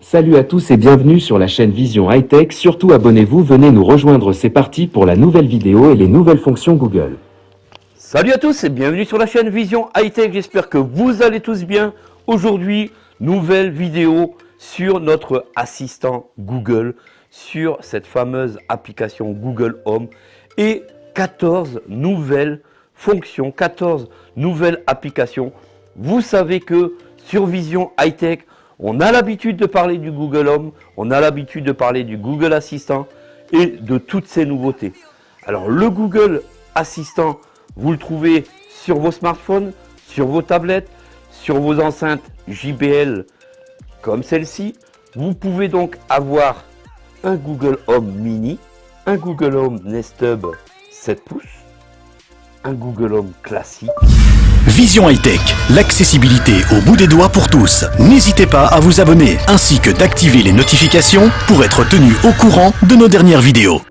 Salut à tous et bienvenue sur la chaîne Vision High Tech. Surtout abonnez-vous, venez nous rejoindre, c'est parti pour la nouvelle vidéo et les nouvelles fonctions Google. Salut à tous et bienvenue sur la chaîne Vision High Tech. J'espère que vous allez tous bien. Aujourd'hui, nouvelle vidéo sur notre assistant Google, sur cette fameuse application Google Home et 14 nouvelles fonctions, 14 nouvelles applications. Vous savez que sur Vision High Tech, on a l'habitude de parler du Google Home, on a l'habitude de parler du Google Assistant et de toutes ces nouveautés. Alors le Google Assistant, vous le trouvez sur vos smartphones, sur vos tablettes, sur vos enceintes JBL comme celle-ci. Vous pouvez donc avoir un Google Home Mini, un Google Home Nest Hub 7 pouces, un Google Home classique. Vision High Tech, l'accessibilité au bout des doigts pour tous. N'hésitez pas à vous abonner ainsi que d'activer les notifications pour être tenu au courant de nos dernières vidéos.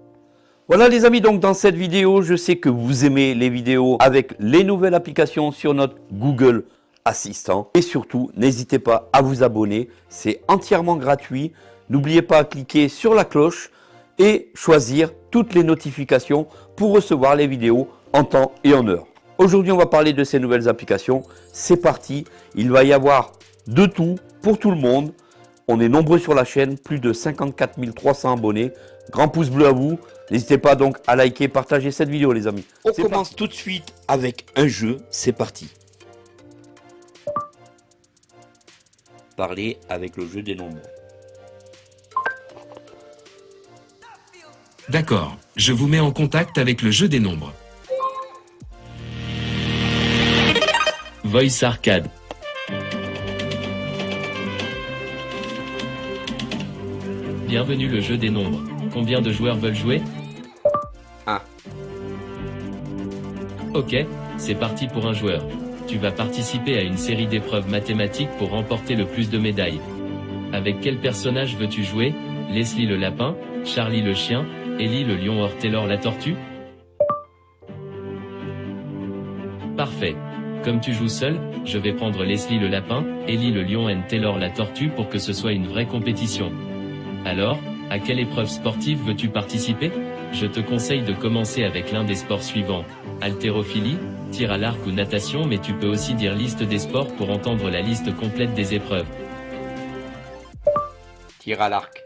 Voilà les amis, donc dans cette vidéo, je sais que vous aimez les vidéos avec les nouvelles applications sur notre Google Assistant. Et surtout, n'hésitez pas à vous abonner, c'est entièrement gratuit. N'oubliez pas de cliquer sur la cloche et choisir toutes les notifications pour recevoir les vidéos en temps et en heure. Aujourd'hui, on va parler de ces nouvelles applications. C'est parti, il va y avoir de tout pour tout le monde. On est nombreux sur la chaîne, plus de 54 300 abonnés. Grand pouce bleu à vous. N'hésitez pas donc à liker, partager cette vidéo les amis. On commence tout de suite avec un jeu, c'est parti. Parler avec le jeu des nombres. D'accord, je vous mets en contact avec le jeu des nombres. Voice Arcade. Bienvenue le jeu des nombres. Combien de joueurs veulent jouer? Un. Ok, c'est parti pour un joueur. Tu vas participer à une série d'épreuves mathématiques pour remporter le plus de médailles. Avec quel personnage veux-tu jouer? Leslie le lapin, Charlie le chien, Ellie le lion or Taylor la tortue? Parfait. Comme tu joues seul, je vais prendre Leslie le lapin, Ellie le lion et Taylor la tortue pour que ce soit une vraie compétition. Alors, à quelle épreuve sportive veux-tu participer? Je te conseille de commencer avec l'un des sports suivants. Haltérophilie, tir à l'arc ou natation mais tu peux aussi dire liste des sports pour entendre la liste complète des épreuves. Tir à l'arc.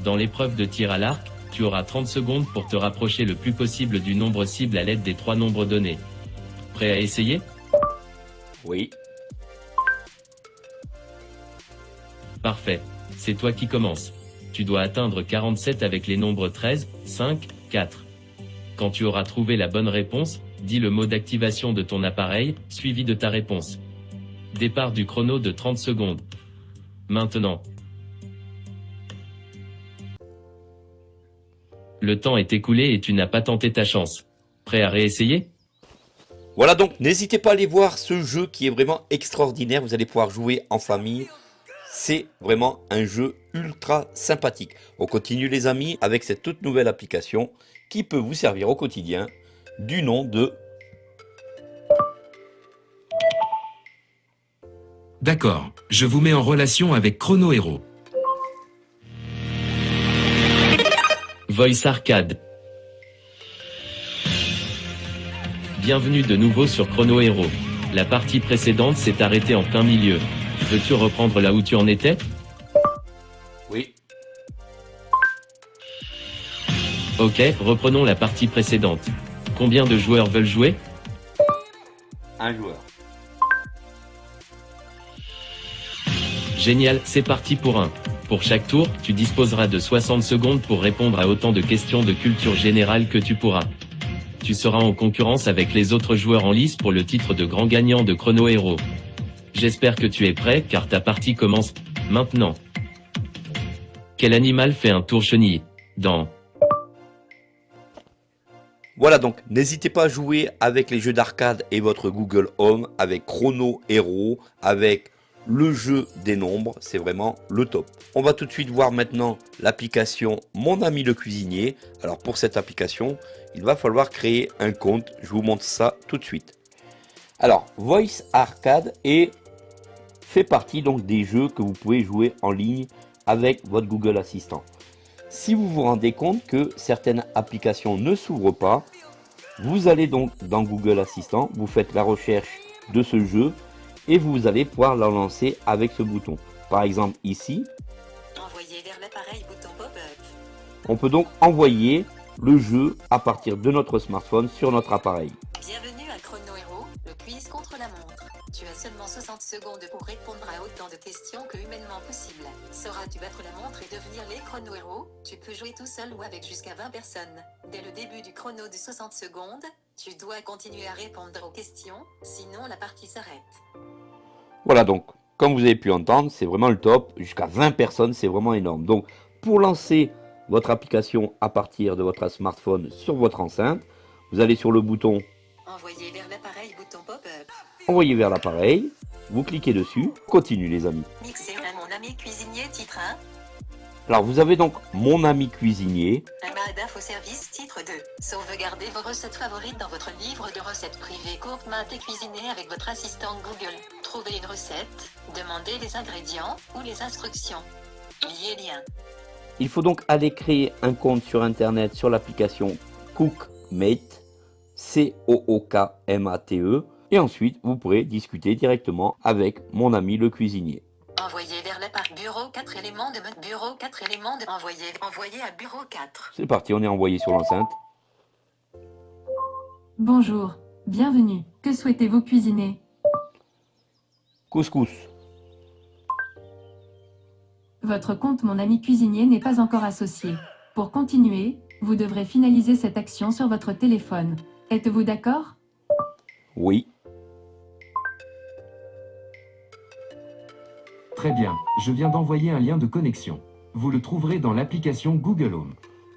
Dans l'épreuve de tir à l'arc, tu auras 30 secondes pour te rapprocher le plus possible du nombre cible à l'aide des trois nombres donnés. Prêt à essayer? Oui. Parfait. C'est toi qui commences. Tu dois atteindre 47 avec les nombres 13, 5, 4. Quand tu auras trouvé la bonne réponse, dis le mot d'activation de ton appareil, suivi de ta réponse. Départ du chrono de 30 secondes. Maintenant. Le temps est écoulé et tu n'as pas tenté ta chance. Prêt à réessayer? Voilà donc, n'hésitez pas à aller voir ce jeu qui est vraiment extraordinaire. Vous allez pouvoir jouer en famille. C'est vraiment un jeu ultra sympathique. On continue les amis avec cette toute nouvelle application qui peut vous servir au quotidien du nom de... D'accord, je vous mets en relation avec Chrono Hero. Voice Arcade. Bienvenue de nouveau sur Chrono Hero. La partie précédente s'est arrêtée en plein milieu. Veux-tu reprendre là où tu en étais? Oui. Ok, reprenons la partie précédente. Combien de joueurs veulent jouer? Un joueur. Génial, c'est parti pour un. Pour chaque tour, tu disposeras de 60 secondes pour répondre à autant de questions de culture générale que tu pourras. Tu seras en concurrence avec les autres joueurs en lice pour le titre de grand gagnant de Chrono Hero. J'espère que tu es prêt car ta partie commence maintenant. Quel animal fait un tour chenille Dans Voilà donc, n'hésitez pas à jouer avec les jeux d'arcade et votre Google Home, avec Chrono Hero, avec le jeu des nombres, c'est vraiment le top. On va tout de suite voir maintenant l'application Mon ami le cuisinier. Alors pour cette application, il va falloir créer un compte. Je vous montre ça tout de suite. Alors, Voice Arcade et fait partie donc des jeux que vous pouvez jouer en ligne avec votre Google Assistant. Si vous vous rendez compte que certaines applications ne s'ouvrent pas, vous allez donc dans Google Assistant, vous faites la recherche de ce jeu et vous allez pouvoir la lancer avec ce bouton. Par exemple ici, Envoyer vers l'appareil bouton pop-up. on peut donc envoyer le jeu à partir de notre smartphone sur notre appareil. Bienvenue Tu as seulement 60 secondes pour répondre à autant de questions que humainement possible. Sauras-tu battre la montre et devenir les chrono héros? Tu peux jouer tout seul ou avec jusqu'à 20 personnes. Dès le début du chrono de 60 secondes, tu dois continuer à répondre aux questions, sinon la partie s'arrête. Voilà donc, comme vous avez pu entendre, c'est vraiment le top. Jusqu'à 20 personnes, c'est vraiment énorme. Donc, pour lancer votre application à partir de votre smartphone sur votre enceinte, vous allez sur le bouton Envoyer vers l'appareil bouton pop-up. Envoyer vers l'appareil, vous cliquez dessus, continue les amis. Mixer à mon ami cuisinier titre 1. Alors vous avez donc mon ami cuisinier, Un Mahdaf au service titre 2. Sauvegardez vos recettes favorites dans votre livre de recettes privées courtes maintes et cuisinées avec votre assistant Google. Trouvez une recette, demandez les ingrédients ou les instructions. Liez lien. il faut donc aller créer un compte sur internet sur l'application Cookmate, C-O-O-K-M-A-T-E, et ensuite vous pourrez discuter directement avec mon ami le cuisinier. Envoyer vers l'appareil bureau 4 éléments de mode bureau 4 éléments de envoyer envoyer à bureau 4. C'est parti, on est envoyé sur l'enceinte. Bonjour, bienvenue. Que souhaitez-vous cuisiner? Couscous, Votre compte Mon ami cuisinier n'est pas encore associé. Pour continuer, vous devrez finaliser cette action sur votre téléphone. Êtes-vous d'accord? Oui. Très bien, je viens d'envoyer un lien de connexion. Vous le trouverez dans l'application Google Home.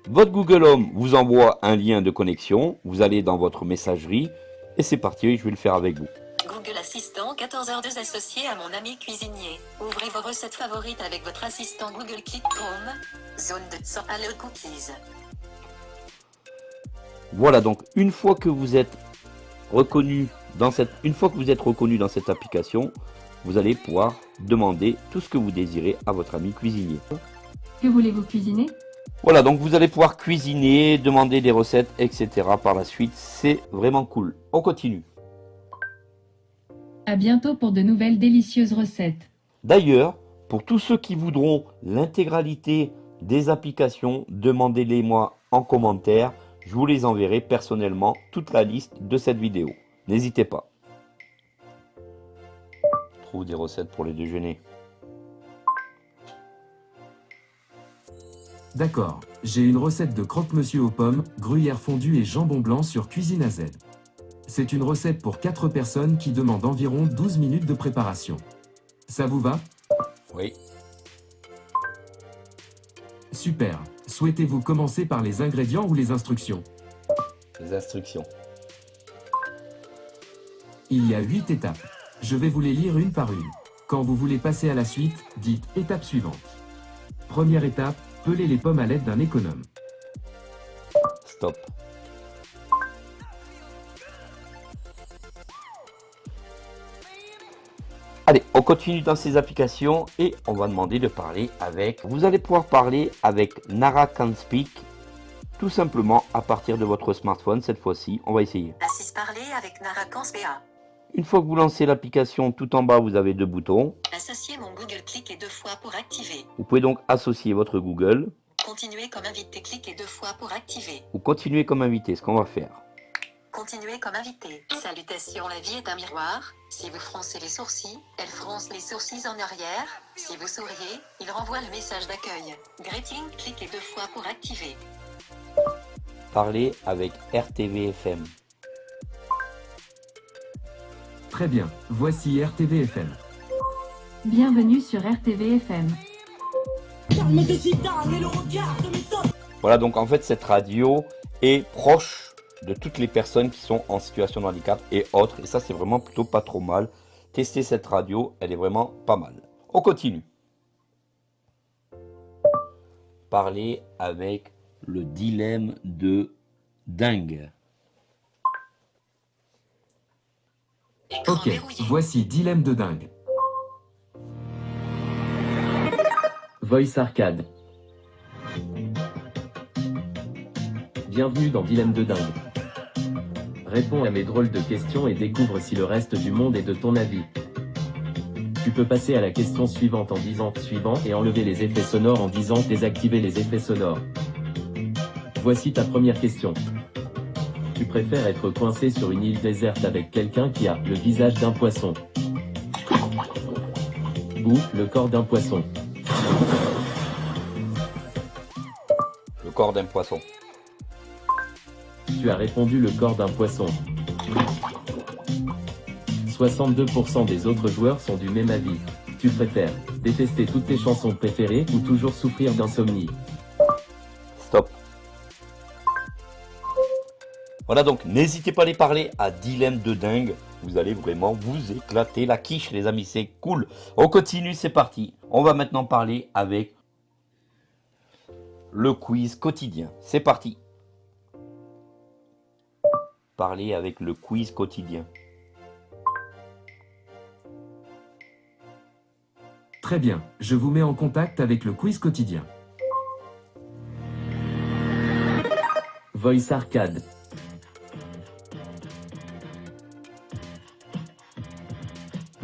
Votre Google Home vous envoie un lien de connexion, vous allez dans votre messagerie, et c'est parti, je vais le faire avec vous. Google Assistant 14h2 associé à mon ami cuisinier. Ouvrez vos recettes favorites avec votre assistant Google Click Chrome. Zone de 100 Hello Cookies. Voilà donc une fois que vous êtes reconnu dans cette une fois que vous êtes reconnu dans cette application, vous allez pouvoir demander tout ce que vous désirez à votre ami cuisinier. Que voulez-vous cuisiner? Voilà, donc vous allez pouvoir cuisiner, demander des recettes, etc. par la suite. C'est vraiment cool. On continue. À bientôt pour de nouvelles délicieuses recettes. D'ailleurs, pour tous ceux qui voudront l'intégralité des applications, demandez-les moi en commentaire. Je vous les enverrai personnellement toute la liste de cette vidéo. N'hésitez pas. Trouve des recettes pour les déjeuners. D'accord, j'ai une recette de croque-monsieur aux pommes, gruyère fondue et jambon blanc sur Cuisine à Z. C'est une recette pour 4 personnes qui demande environ 12 minutes de préparation. Ça vous va? Oui. Super. Souhaitez-vous commencer par les ingrédients ou les instructions? Les instructions. Il y a 8 étapes. Je vais vous les lire une par une. Quand vous voulez passer à la suite, dites étape suivante. Première étape, peler les pommes à l'aide d'un économe. Stop. Allez, on continue dans ces applications et on va demander de parler avec... Vous allez pouvoir parler avec Nara Can Speak tout simplement à partir de votre smartphone cette fois-ci. On va essayer. Assise parler avec Nara BA. Une fois que vous lancez l'application, tout en bas, vous avez deux boutons. Associer mon Google cliquez deux fois pour activer. Vous pouvez donc associer votre Google Continuer comme invité cliquez deux fois pour activer. ou continuer comme invité, ce qu'on va faire. Continuer comme invité. Salutations, la vie est un miroir. Si vous froncez les sourcils, elle fronce les sourcils en arrière. Si vous souriez, il renvoie le message d'accueil. Greeting, cliquez deux fois pour activer. Parler avec RTV-FM. Très bien, voici RTVFM. Bienvenue sur RTVFM. Voilà, donc en fait, cette radio est proche de toutes les personnes qui sont en situation de handicap et autres. Et ça, c'est vraiment plutôt pas trop mal. Tester cette radio, elle est vraiment pas mal. On continue. Parler avec le dilemme de dingue. Ok, voici Dilemme de dingue. Voice Arcade. Bienvenue dans Dilemme de dingue. Réponds à mes drôles de questions et découvre si le reste du monde est de ton avis. Tu peux passer à la question suivante en disant « suivant » et enlever les effets sonores en disant « désactiver les effets sonores ». Voici ta première question. Tu préfères être coincé sur une île déserte avec quelqu'un qui a le visage d'un poisson ou le corps d'un poisson Le corps d'un poisson. Tu as répondu le corps d'un poisson. 62% des autres joueurs sont du même avis. Tu préfères détester toutes tes chansons préférées ou toujours souffrir d'insomnie? Voilà donc, n'hésitez pas à les parler à Dilemme de dingue. Vous allez vraiment vous éclater la quiche les amis, c'est cool. On continue, c'est parti. On va maintenant parler avec le quiz quotidien. C'est parti. Parler avec le quiz quotidien. Très bien, je vous mets en contact avec le quiz quotidien. Voice Arcade.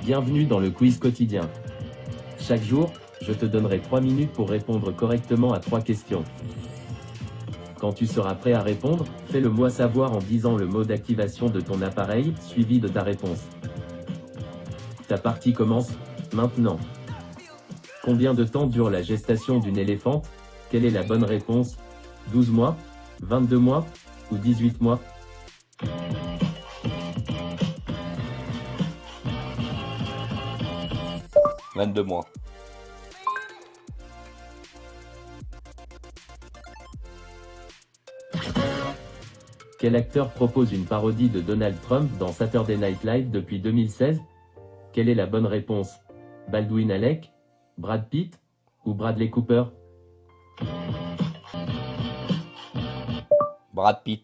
Bienvenue dans le quiz quotidien. Chaque jour, je te donnerai 3 minutes pour répondre correctement à 3 questions. Quand tu seras prêt à répondre, fais-le moi savoir en disant le mot d'activation de ton appareil, suivi de ta réponse. Ta partie commence, maintenant. Combien de temps dure la gestation d'une éléphante? Quelle est la bonne réponse? 12 mois 22 mois Ou 18 mois? 22 mois. Quel acteur propose une parodie de Donald Trump dans Saturday Night Live depuis 2016 Quelle est la bonne réponse? Baldwin Alec Brad Pitt Ou Bradley Cooper? Brad Pitt.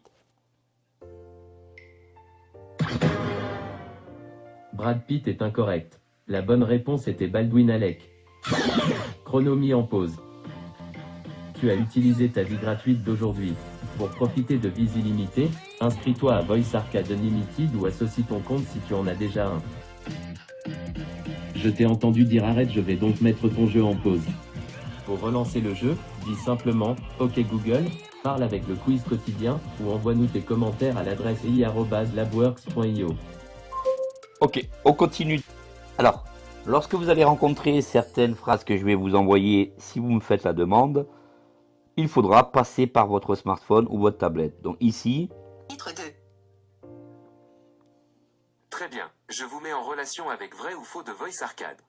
Brad Pitt est incorrect. La bonne réponse était Baldwin Alec. Chrono mis en pause. Tu as utilisé ta vie gratuite d'aujourd'hui. Pour profiter de vies illimitées, inscris-toi à Voice Arcade Unlimited ou associe ton compte si tu en as déjà un. Je t'ai entendu dire arrête je vais donc mettre ton jeu en pause. Pour relancer le jeu, dis simplement « Ok Google », parle avec le quiz quotidien, ou envoie-nous tes commentaires à l'adresse i.labworks.io. Ok, on continue. Alors, lorsque vous allez rencontrer certaines phrases que je vais vous envoyer, si vous me faites la demande, il faudra passer par votre smartphone ou votre tablette. Donc ici, Titre 2. Très bien, je vous mets en relation avec vrai ou faux de Voice Arcade.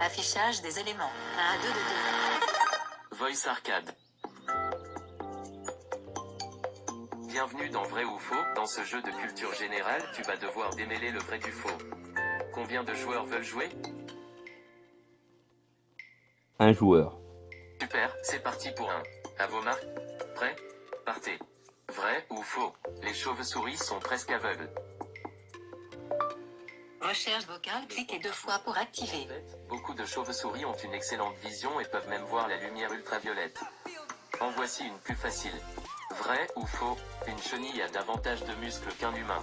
Affichage des éléments. 1 à 2 de 2. Voice Arcade. Bienvenue dans Vrai ou Faux. Dans ce jeu de culture générale, tu vas devoir démêler le vrai du faux. Combien de joueurs veulent jouer? Un joueur. Super, c'est parti pour un. À vos marques Prêt? Partez. Vrai ou faux? Les chauves-souris sont presque aveugles. Recherche vocale, cliquez deux fois pour activer. Beaucoup de chauves-souris ont une excellente vision et peuvent même voir la lumière ultraviolette. En voici une plus facile. Vrai ou faux Une chenille a davantage de muscles qu'un humain.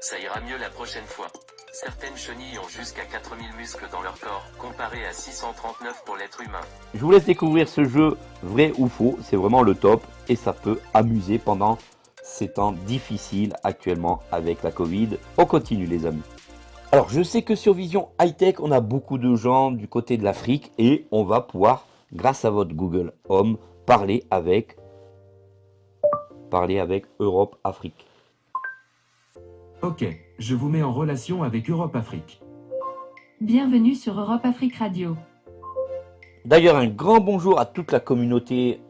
Ça ira mieux la prochaine fois. Certaines chenilles ont jusqu'à 4000 muscles dans leur corps, comparé à 639 pour l'être humain. Je vous laisse découvrir ce jeu vrai ou faux, c'est vraiment le top et ça peut amuser pendant ces temps difficiles actuellement avec la Covid. On continue les amis. Alors je sais que sur Vision High Tech, on a beaucoup de gens du côté de l'Afrique et on va pouvoir, grâce à votre Google Home, parler avec, parler avec Europe Afrique. Ok, je vous mets en relation avec Europe Afrique. Bienvenue sur Europe Afrique Radio. D'ailleurs, un grand bonjour à toute la communauté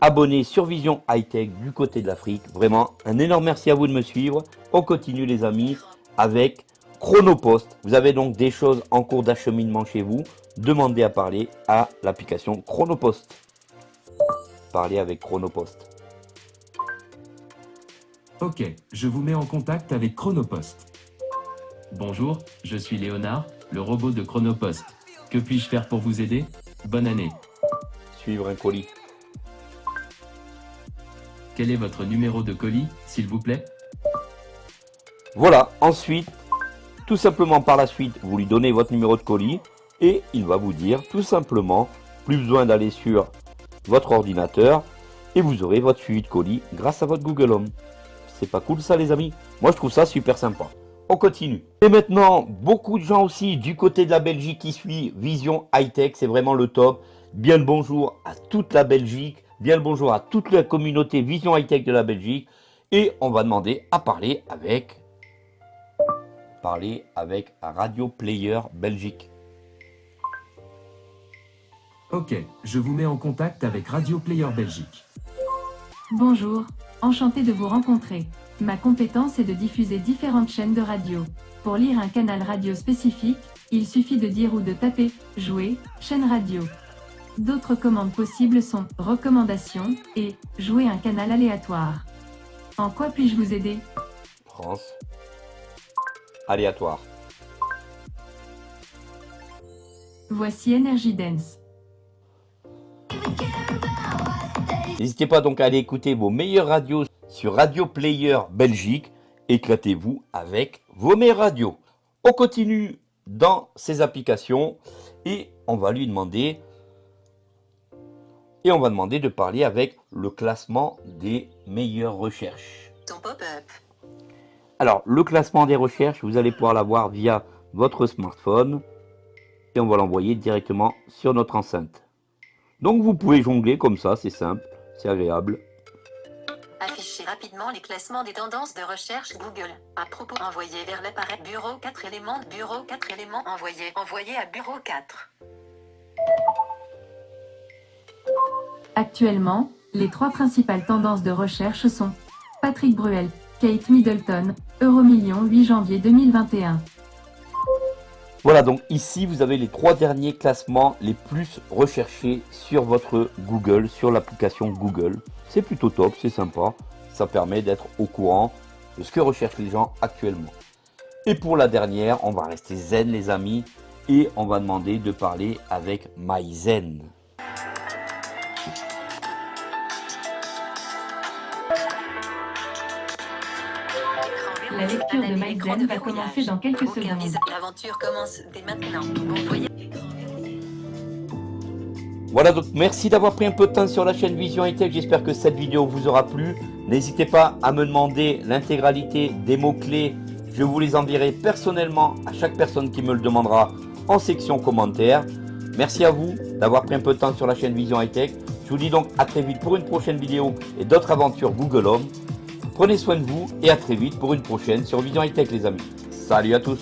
abonnée sur Vision High Tech du côté de l'Afrique. Vraiment, un énorme merci à vous de me suivre. On continue les amis avec Chronopost. Vous avez donc des choses en cours d'acheminement chez vous. Demandez à parler à l'application Chronopost. Parlez avec Chronopost. Ok, je vous mets en contact avec Chronopost. Bonjour, je suis Léonard, le robot de Chronopost. Que puis-je faire pour vous aider? Bonne année. Suivre un colis. Quel est votre numéro de colis, s'il vous plaît? Voilà, ensuite, tout simplement par la suite, vous lui donnez votre numéro de colis et il va vous dire tout simplement, plus besoin d'aller sur votre ordinateur et vous aurez votre suivi de colis grâce à votre Google Home. C'est pas cool ça les amis Moi je trouve ça super sympa. On continue. Et maintenant, beaucoup de gens aussi du côté de la Belgique qui suivent Vision High Tech, c'est vraiment le top. Bien le bonjour à toute la Belgique, bien le bonjour à toute la communauté Vision High Tech de la Belgique. Et on va demander à parler avec, parler avec Radio Player Belgique. Ok, je vous mets en contact avec Radio Player Belgique. Bonjour, enchanté de vous rencontrer. Ma compétence est de diffuser différentes chaînes de radio. Pour lire un canal radio spécifique, il suffit de dire ou de taper « Jouer »,« Chaîne radio ». D'autres commandes possibles sont « Recommandations » et « Jouer un canal aléatoire ». En quoi puis-je vous aider? France. Aléatoire. Voici Energy Dance. N'hésitez pas donc à aller écouter vos meilleures radios sur Radio Player Belgique. Éclatez-vous avec vos meilleures radios. On continue dans ces applications et on va lui demander et on va demander de parler avec le classement des meilleures recherches. Ton pop-up. Alors, le classement des recherches, vous allez pouvoir l'avoir via votre smartphone et on va l'envoyer directement sur notre enceinte. Donc, vous pouvez jongler comme ça, c'est simple, c'est agréable. Afficher rapidement les classements des tendances de recherche Google. À propos, envoyer vers l'appareil Bureau 4 éléments. Bureau 4 éléments envoyé. Envoyé à Bureau 4. Actuellement, les trois principales tendances de recherche sont Patrick Bruel, Kate Middleton, Euromillion 8 janvier 2021. Voilà, donc ici, vous avez les trois derniers classements les plus recherchés sur votre Google, sur l'application Google. C'est plutôt top, c'est sympa. Ça permet d'être au courant de ce que recherchent les gens actuellement. Et pour la dernière, on va rester zen les amis et on va demander de parler avec MyZen. La lecture de MyZen va commencer dans quelques Aucun secondes. L'aventure commence dès maintenant. Bon voyage. Voilà donc merci d'avoir pris un peu de temps sur la chaîne Vision High Tech. J'espère que cette vidéo vous aura plu. N'hésitez pas à me demander l'intégralité des mots-clés. Je vous les enverrai personnellement à chaque personne qui me le demandera en section commentaires. Merci à vous d'avoir pris un peu de temps sur la chaîne Vision High Tech. Je vous dis donc à très vite pour une prochaine vidéo et d'autres aventures Google Home. Prenez soin de vous et à très vite pour une prochaine sur Vision High Tech les amis. Salut à tous